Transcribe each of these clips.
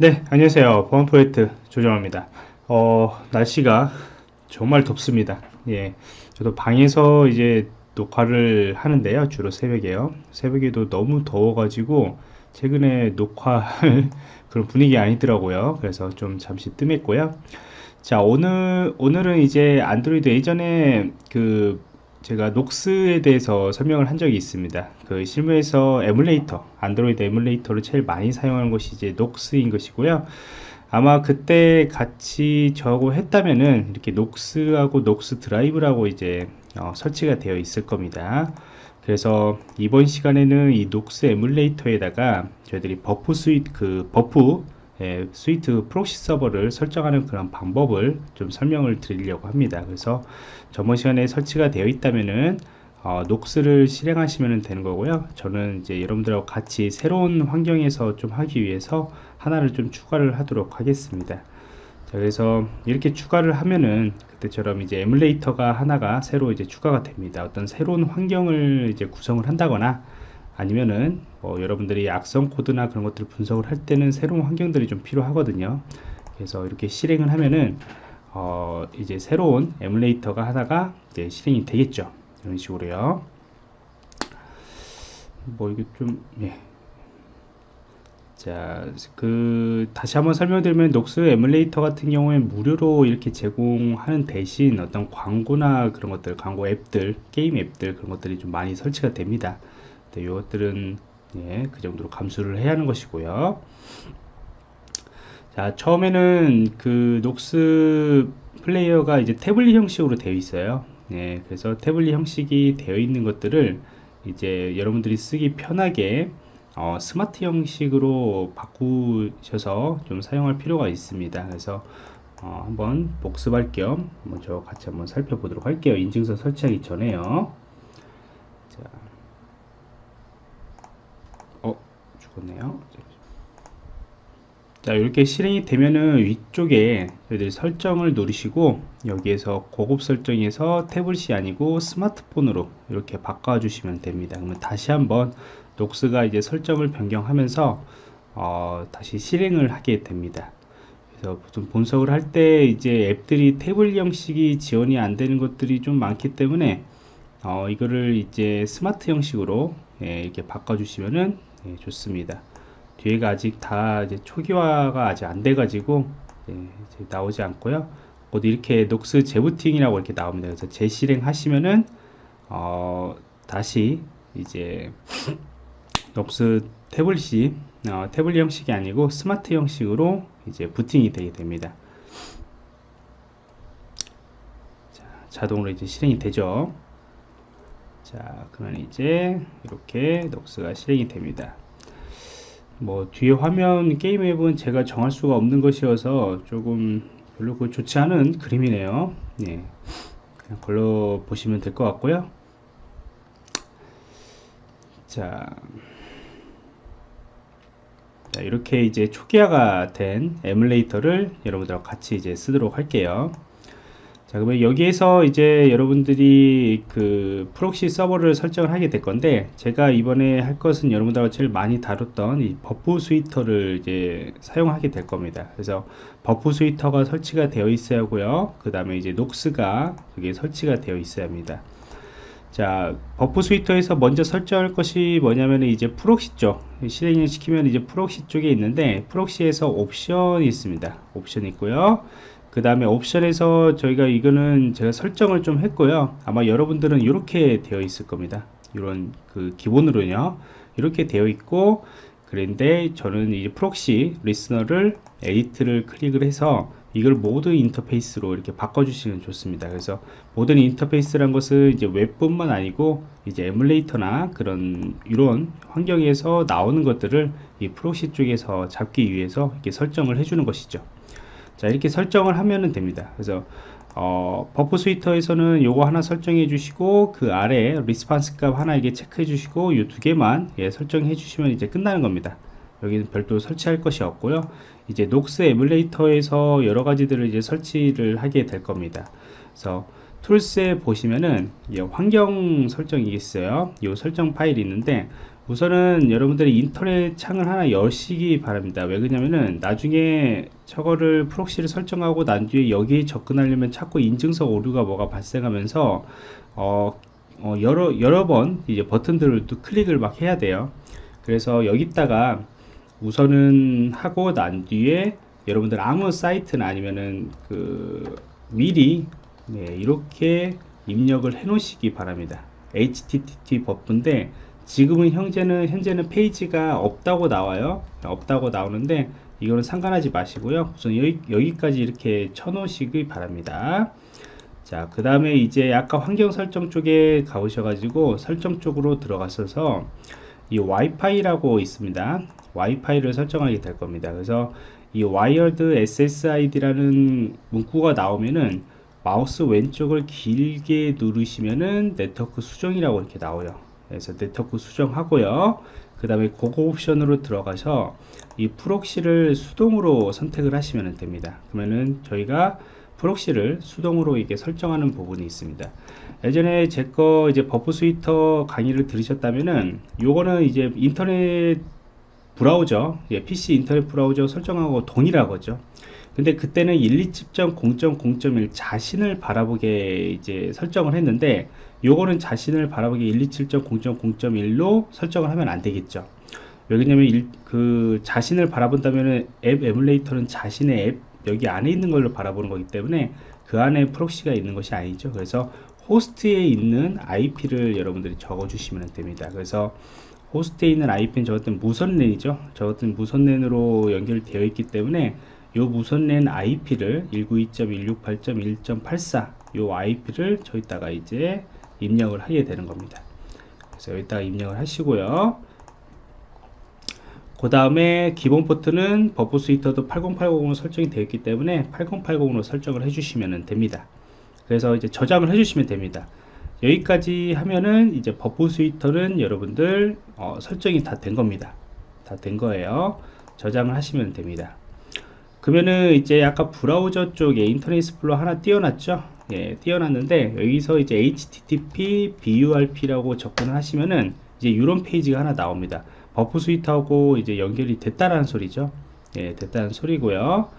네, 안녕하세요. 보안 프로젝트 조정원입니다. 어, 날씨가 정말 덥습니다. 예. 저도 방에서 이제 녹화를 하는데요. 주로 새벽에요. 새벽에도 너무 더워 가지고 최근에 녹화할 그런 분위기 아니더라고요. 그래서 좀 잠시 뜸했고요. 자, 오늘, 오늘은 이제 안드로이드 예전에 그 제가 Nox에 대해서 설명을 한 적이 있습니다. 그 실무에서 에뮬레이터, 안드로이드 에뮬레이터를 제일 많이 사용하는 것이 이제 Nox인 것이고요. 아마 그때 같이 저하고 했다면은 이렇게 Nox하고 Nox Drive라고 이제 어, 설치가 되어 있을 겁니다. 그래서 이번 시간에는 이 Nox 에뮬레이터에다가 저희들이 Burp Suite 그 Burp 예, Suite proxy 서버를 설정하는 그런 방법을 좀 설명을 드리려고 합니다. 그래서 저번 시간에 설치가 되어 있다면은 어, Nox를 실행하시면 되는 거고요. 저는 이제 여러분들하고 같이 새로운 환경에서 좀 하기 위해서 하나를 좀 추가를 하도록 하겠습니다. 자, 그래서 이렇게 추가를 하면은 그때처럼 이제 에뮬레이터가 하나가 새로 이제 추가가 됩니다. 어떤 새로운 환경을 이제 구성을 한다거나 아니면은 뭐 여러분들이 악성 코드나 그런 것들을 분석을 할 때는 새로운 환경들이 좀 필요하거든요. 그래서 이렇게 실행을 하면은 어 이제 새로운 에뮬레이터가 하나가 이제 실행이 되겠죠. 이런 식으로요. 뭐 이게 좀 예. 자, 그 다시 한번 설명드리면 Nox 에뮬레이터 같은 경우에 무료로 이렇게 제공하는 대신 어떤 광고나 그런 것들, 광고 앱들, 게임 앱들 그런 것들이 좀 많이 설치가 됩니다. 네, 이것들은 예, 그 정도로 감수를 해야 하는 것이고요. 자, 처음에는 그 Nox Player가 이제 태블릿 형식으로 되어 있어요. 예, 그래서 태블릿 형식이 되어 있는 것들을 이제 여러분들이 쓰기 편하게 어, 스마트 형식으로 바꾸셔서 좀 사용할 필요가 있습니다. 그래서 어, 한번 복습할 겸 먼저 같이 한번 살펴보도록 할게요. 인증서 설치하기 전에요. 자, 죽었네요. 자 이렇게 실행이 되면은 위쪽에 저희들 설정을 누르시고 여기에서 고급 설정에서 태블릿이 아니고 스마트폰으로 이렇게 바꿔 주시면 됩니다 그러면 다시 한번 녹스가 이제 설정을 변경하면서 어, 다시 실행을 하게 됩니다 그래서 좀 분석을 할 때 이제 앱들이 태블릿 형식이 지원이 안 되는 것들이 좀 많기 때문에 어, 이거를 이제 스마트 형식으로 예, 이렇게 바꿔 주시면은 예, 좋습니다. 뒤에가 아직 다 이제 초기화가 아직 안 돼가지고 예, 나오지 않고요. 곧 이렇게 녹스 재부팅이라고 이렇게 나옵니다. 그래서 재실행 하시면은 어, 다시 이제 녹스 태블릿이 어, 태블릿 형식이 아니고 스마트 형식으로 이제 부팅이 되게 됩니다. 자, 자동으로 이제 실행이 되죠. 자 그러면 이제 이렇게 녹스가 실행이 됩니다. 뭐 뒤에 화면 게임 앱은 제가 정할 수가 없는 것이어서 조금 별로 그 좋지 않은 그림이네요. 예. 그냥 걸로 보시면 될 것 같고요. 자, 자 이렇게 이제 초기화가 된 에뮬레이터를 여러분들하고 같이 이제 쓰도록 할게요 자 그러면 여기에서 이제 여러분들이 그 proxy 서버를 설정을 하게 될 건데 제가 이번에 할 것은 여러분들하고 제일 많이 다뤘던 이 Burp Suite를 이제 사용하게 될 겁니다. 그래서 Burp Suite가 설치가 되어 있어야 하고요. 그 다음에 이제 Nox가 그게 설치가 되어 있어야 합니다. 자 Burp Suite에서 먼저 설정할 것이 뭐냐면 이제 proxy 쪽 실행을 시키면 이제 proxy 쪽에 있는데 proxy에서 옵션이 있습니다. 옵션 있고요 그 다음에 옵션에서 저희가 이거는 제가 설정을 좀 했고요 아마 여러분들은 이렇게 되어 있을 겁니다 이런 그 기본으로요 이렇게 되어 있고 그런데 저는 이 proxy listener를 edit를 클릭을 해서 이걸 모든 인터페이스로 이렇게 바꿔주시면 좋습니다. 그래서 모든 인터페이스란 것은 이제 웹뿐만 아니고 이제 에뮬레이터나 그런 이런 환경에서 나오는 것들을 이 proxy 쪽에서 잡기 위해서 이렇게 설정을 해주는 것이죠. 자 이렇게 설정을 하면 됩니다. 그래서 어, Burp Suite에서는 요거 하나 설정해 주시고 그 아래 response 값 하나 이게 체크해 주시고 이두 개만 예, 설정해 주시면 이제 끝나는 겁니다. 여기는 별도 설치할 것이 없고요. 이제 Nox 에뮬레이터에서 여러 가지들을 이제 설치를 하게 될 겁니다. 그래서 Tools에 보시면은 예, 환경 설정이 있어요. 이 설정 파일이 있는데 우선은 여러분들이 인터넷 창을 하나 여시기 바랍니다. 왜 그러냐면은 나중에 저거를 proxy를 설정하고 난 뒤에 여기 접근하려면 자꾸 인증서 오류가 뭐가 발생하면서 어, 어, 여러 여러 번 이제 버튼들을 또 클릭을 막 해야 돼요. 그래서 여기다가 우선은 하고 난 뒤에 여러분들 아무 사이트나 아니면은 그 미리 네, 이렇게 입력을 해 놓으시기 바랍니다. HTTP 버프인데 지금은 현재는 현재는 페이지가 없다고 나와요. 없다고 나오는데 이거는 상관하지 마시고요. 우선 여기, 여기 까지 이렇게 쳐 놓으시기 바랍니다. 자, 그 다음에 이제 아까 환경 설정 쪽에 가보셔 가지고 설정 쪽으로 들어가셔서 이 와이파이라고 있습니다. 와이파이를 설정하게 될 겁니다. 그래서 이 wired SSID라는 문구가 나오면은 마우스 왼쪽을 길게 누르시면은 네트워크 수정이라고 이렇게 나와요. 그래서 네트워크 수정하고요. 그 다음에 고거 옵션으로 들어가서 이 proxy를 수동으로 선택을 하시면 됩니다. 그러면은 저희가 proxy를 수동으로 이게 설정하는 부분이 있습니다. 예전에 제 거 이제 Burp Suite 강의를 들으셨다면은 요거는 이제 인터넷 브라우저, 예, PC 인터넷 브라우저 설정하고 동일하거죠. 근데 그때는 127.0.0.1 자신을 바라보게 이제 설정을 했는데 요거는 자신을 바라보기 127.0.0.1로 설정을 하면 안 되겠죠. 왜냐면 그 자신을 바라본다면 앱 에뮬레이터는 자신의 앱 여기 안에 있는 걸로 바라보는 거기 때문에 그 안에 proxy가 있는 것이 아니죠. 그래서 호스트에 있는 IP를 여러분들이 적어 주시면 됩니다. 그래서 호스트에 있는 IP는 저 같은 무선랜이죠. 저 같은 무선랜으로 연결되어 있기 때문에 요 무선랜 IP를 192.168.1.84 요 IP를 저기다가 이제 입력을 하게 되는 겁니다. 그래서 여기다가 입력을 하시고요. 그 다음에 기본 포트는 Burp Suite도 8080으로 설정이 되어 있기 때문에 8080으로 설정을 해주시면 됩니다. 그래서 이제 저장을 해주시면 됩니다. 여기까지 하면은 이제 Burp Suite는 여러분들 어, 설정이 다 된 겁니다. 다 된 거예요. 저장을 하시면 됩니다. 그러면은 이제 아까 브라우저 쪽에 Internet Explorer 하나 띄워놨죠? 예, 띄워놨는데 여기서 이제 http burp라고 접근을 하시면은 이제 이런 페이지가 하나 나옵니다. Burp Suite하고 이제 연결이 됐다라는 소리죠. 예, 됐다는 소리고요.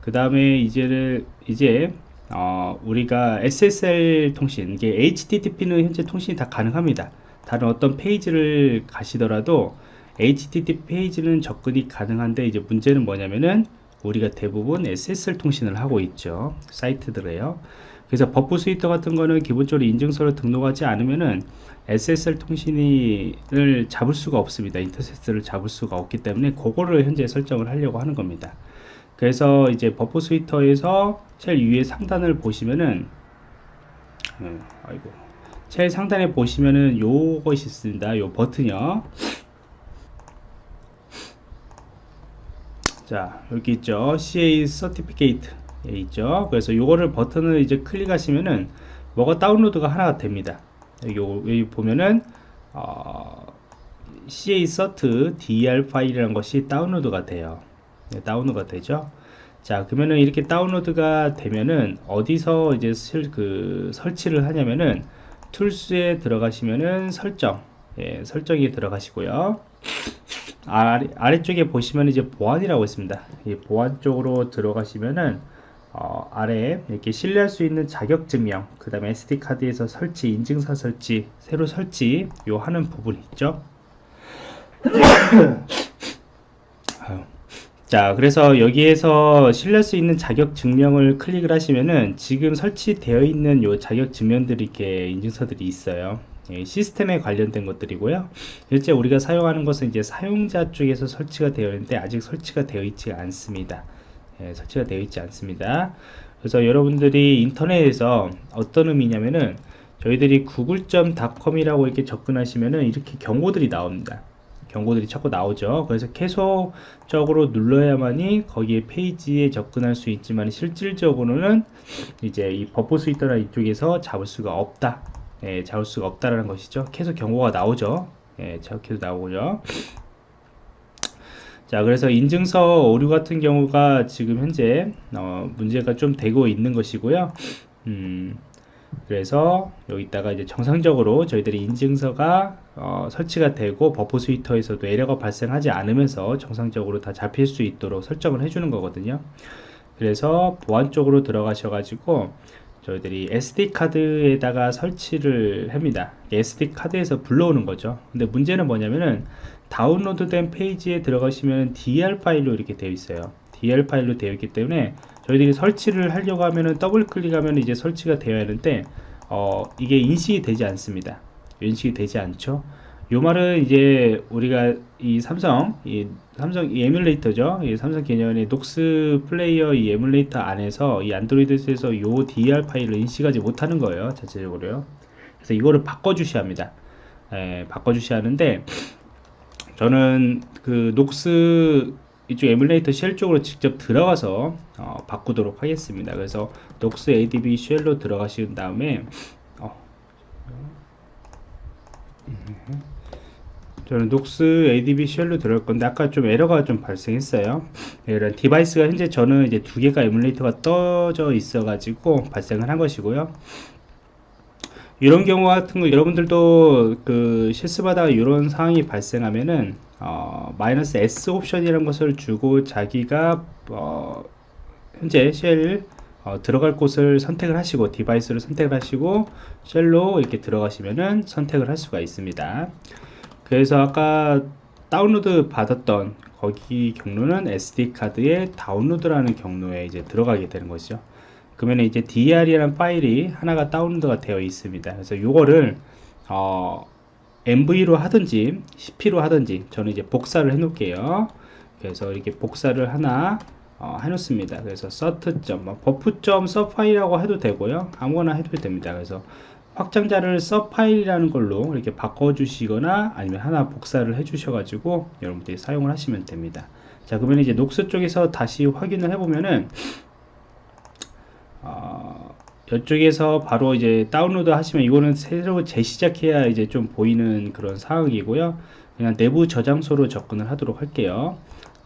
그 다음에 이제를 이제 어, 우리가 SSL 통신, 이게 HTTP는 현재 통신이 다 가능합니다. 다른 어떤 페이지를 가시더라도 HTTP 페이지는 접근이 가능한데 이제 문제는 뭐냐면은 우리가 대부분 SSL 통신을 하고 있죠. 사이트들에요. 그래서 Burp Suite 같은 거는 기본적으로 인증서를 등록하지 않으면은 SSL 통신을 잡을 수가 없습니다. 인터세스를 잡을 수가 없기 때문에 그거를 현재 설정을 하려고 하는 겁니다. 그래서 이제 Burp Suite에서 제일 위에 상단을 보시면은 음, 아이고 제일 상단에 보시면은 요것이 있습니다. 요 버튼이요. 자 여기 있죠. CA Certificate 예, 있죠. 그래서 요거를 버튼을 이제 클릭하시면은 뭐가 다운로드가 하나가 됩니다. 여기, 보면은 어, CA CERT DER 파일이라는 것이 다운로드가 돼요. 네, 다운로드가 되죠. 자 그러면은 이렇게 다운로드가 되면은 어디서 이제 실, 그 설치를 하냐면은 툴스에 들어가시면은 설정. 예, 설정에 들어가시고요 아래, 아래쪽에 보시면 이제 보안이라고 있습니다. 이 보안 쪽으로 들어가시면은 어, 아래에 이렇게 신뢰할 수 있는 자격증명 그 다음에 SD카드에서 설치 인증서 설치 새로 설치 요 하는 부분이 있죠 자 그래서 여기에서 신뢰할 수 있는 자격 증명을 클릭을 하시면은 지금 설치되어 있는 요 자격 증명들이 이렇게 인증서들이 있어요 예, 시스템에 관련된 것들이고요 실제 우리가 사용하는 것은 이제 사용자 쪽에서 설치가 되어 있는데 아직 설치가 되어 있지 않습니다 예, 설치가 되어 있지 않습니다. 그래서 여러분들이 인터넷에서 어떤 의미냐면은 저희들이 google.com이라고 이렇게 접근하시면은 이렇게 경고들이 나옵니다. 경고들이 자꾸 나오죠. 그래서 계속적으로 눌러야만이 거기에 페이지에 접근할 수 있지만 실질적으로는 이제 이 Burp Suite나 이쪽에서 잡을 수가 없다. 예, 잡을 수가 없다라는 것이죠. 계속 경고가 나오죠. 예, 계속 나오죠. 자 그래서 인증서 오류 같은 경우가 지금 현재 어, 문제가 좀 되고 있는 것이고요 음, 그래서 여기다가 이제 정상적으로 저희들이 인증서가 어, 설치가 되고 Burp Suite에서도 에러가 발생하지 않으면서 정상적으로 다 잡힐 수 있도록 설정을 해주는 거거든요. 그래서 보안 쪽으로 들어가셔 가지고 저희들이 SD 카드에다가 설치를 합니다. SD 카드에서 불러오는 거죠. 근데 문제는 뭐냐면은 다운로드 된 페이지에 들어가시면 DER 파일로 이렇게 되어 있어요. DER 파일로 되어 있기 때문에 저희들이 설치를 하려고 하면은 더블 클릭하면 이제 설치가 되어야 하는데 어, 이게 인식이 되지 않습니다. 인식이 되지 않죠. 요 말은 이제 우리가 이 삼성 이 삼성 이 에뮬레이터죠. 이 삼성 개념의 Nox Player 이 에뮬레이터 안에서 이 안드로이드에서 요 DER 파일을 인식하지 못하는 거예요 자체적으로요. 그래서 이거를 바꿔 주셔야 합니다. 예, 바꿔 주셔야 하는데 저는 그 Nox 이쪽 에뮬레이터 shell 쪽으로 직접 들어가서 어, 바꾸도록 하겠습니다. 그래서 녹스 adb 쉘로 들어가신 다음에 어, 저는 녹스 adb 쉘로 들어갈 건데 아까 좀 에러가 좀 발생했어요. 이런 디바이스가 현재 저는 이제 두 개가 에뮬레이터가 떠져 있어 가지고 발생을 한 것이고요. 이런 경우 같은 거 여러분들도 그 실습하다가 이런 상황이 발생하면은 어, 마이너스 S 옵션이라는 것을 주고 자기가 어, 현재 shell 어, 들어갈 곳을 선택을 하시고 디바이스를 선택을 하시고 shell로 이렇게 들어가시면은 선택을 할 수가 있습니다. 그래서 아까 다운로드 받았던 거기 경로는 SD카드에 다운로드라는 경로에 이제 들어가게 되는 것이죠. 그러면 이제 DR이라는 파일이 하나가 다운로드가 되어 있습니다. 그래서 이거를 어, MV로 하든지 CP로 하든지 저는 이제 복사를 해 놓을게요. 그래서 이렇게 복사를 하나 어, 해놓습니다. 그래서 서트점, 뭐 버프점 서파일이라고 해도 되고요. 아무거나 해도 됩니다. 그래서 확장자를 서파일이라는 걸로 이렇게 바꿔주시거나 아니면 하나 복사를 해주셔가지고 여러분들이 사용을 하시면 됩니다. 자, 그러면 이제 Nox 쪽에서 다시 확인을 해보면은 어, 이쪽에서 바로 이제 다운로드 하시면 이거는 새로 재시작해야 이제 좀 보이는 그런 상황이고요. 그냥 내부 저장소로 접근을 하도록 할게요.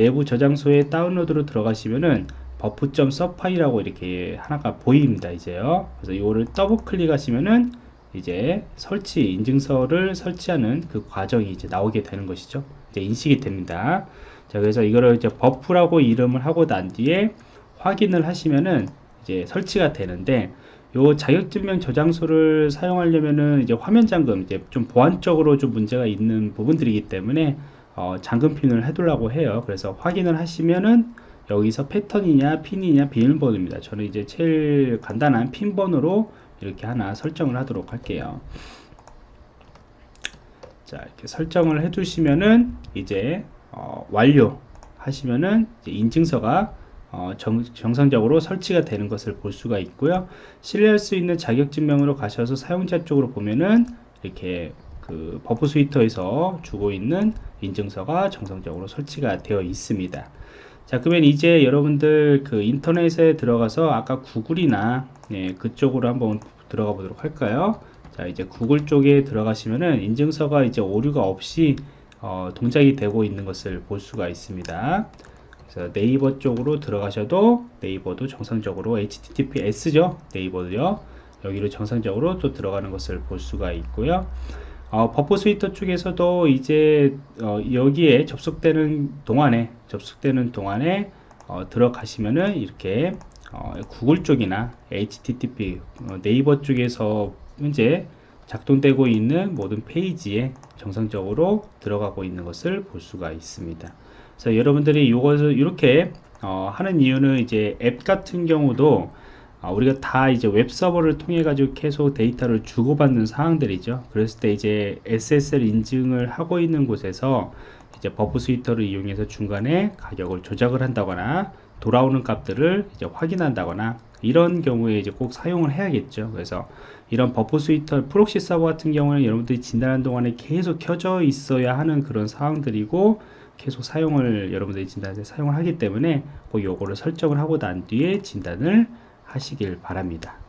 내부 저장소에 다운로드로 들어가시면은 Burp.cer 파일이라고 이렇게 하나가 보입니다 이제요. 그래서 이거를 더블 클릭하시면은 이제 설치 인증서를 설치하는 그 과정이 이제 나오게 되는 것이죠. 이제 인식이 됩니다. 자 그래서 이거를 이제 버프라고 이름을 하고 난 뒤에 확인을 하시면은 이제 설치가 되는데 요 자격증명 저장소를 사용하려면은 이제 화면 잠금 이제 좀 보안적으로 좀 문제가 있는 부분들이기 때문에 어, 잠금핀을 해두려고 해요. 그래서 확인을 하시면은 여기서 패턴이냐 핀이냐 비밀번호입니다. 저는 이제 제일 간단한 핀번호로 이렇게 하나 설정을 하도록 할게요. 자 이렇게 설정을 해 두시면은 이제 어, 완료 하시면은 이제 인증서가 어, 정, 정상적으로 설치가 되는 것을 볼 수가 있고요. 신뢰할 수 있는 자격증명으로 가셔서 사용자 쪽으로 보면은 이렇게 그 Burp Suite에서 주고 있는 인증서가 정상적으로 설치가 되어 있습니다. 자 그러면 이제 여러분들 그 인터넷에 들어가서 아까 구글이나 네, 그쪽으로 한번 들어가 보도록 할까요? 자 이제 구글 쪽에 들어가시면은 인증서가 이제 오류가 없이 어, 동작이 되고 있는 것을 볼 수가 있습니다. 그래서 네이버 쪽으로 들어가셔도 네이버도 정상적으로 HTTPS죠 네이버도요 여기로 정상적으로 또 들어가는 것을 볼 수가 있고요 어, 버퍼 스위터 쪽에서도 이제 어, 여기에 접속되는 동안에 접속되는 동안에 어, 들어가시면은 이렇게 어, 구글 쪽이나 HTTP 어, 네이버 쪽에서 현재 작동되고 있는 모든 페이지에 정상적으로 들어가고 있는 것을 볼 수가 있습니다. 그래서 여러분들이 이것을 이렇게 어, 하는 이유는 이제 앱 같은 경우도 아, 우리가 다 이제 웹 서버를 통해 가지고 계속 데이터를 주고받는 상황들이죠. 그랬을 때 이제 SSL 인증을 하고 있는 곳에서 이제 Burp Suite를 이용해서 중간에 가격을 조작을 한다거나 돌아오는 값들을 이제 확인한다거나 이런 경우에 이제 꼭 사용을 해야겠죠. 그래서 이런 Burp Suite 프록시 서버 같은 경우는 여러분들이 진단하는 동안에 계속 켜져 있어야 하는 그런 상황들이고 계속 사용을 여러분들이 진단할 때 사용을 하기 때문에 꼭 요거를 설정을 하고 난 뒤에 진단을 하시길 바랍니다.